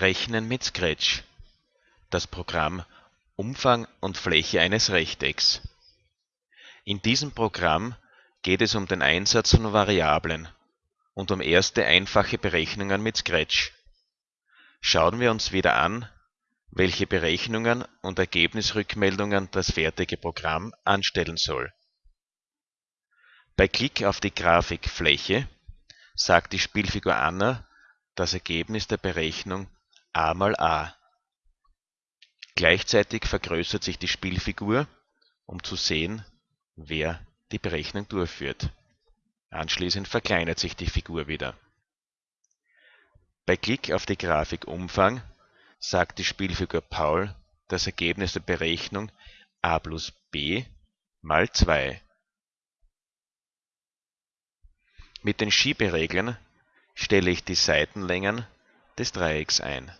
Rechnen mit Scratch. Das Programm Umfang und Fläche eines Rechtecks. In diesem Programm geht es um den Einsatz von Variablen und um erste einfache Berechnungen mit Scratch. Schauen wir uns wieder an, welche Berechnungen und Ergebnisrückmeldungen das fertige Programm anstellen soll. Bei Klick auf die Grafik Fläche sagt die Spielfigur Anna das Ergebnis der Berechnung a mal a. Gleichzeitig vergrößert sich die Spielfigur, um zu sehen, wer die Berechnung durchführt. Anschließend verkleinert sich die Figur wieder. Bei Klick auf die Grafik Umfang sagt die Spielfigur Paul das Ergebnis der Berechnung a plus b mal 2. Mit den Schiebereglern stelle ich die Seitenlängen des Dreiecks ein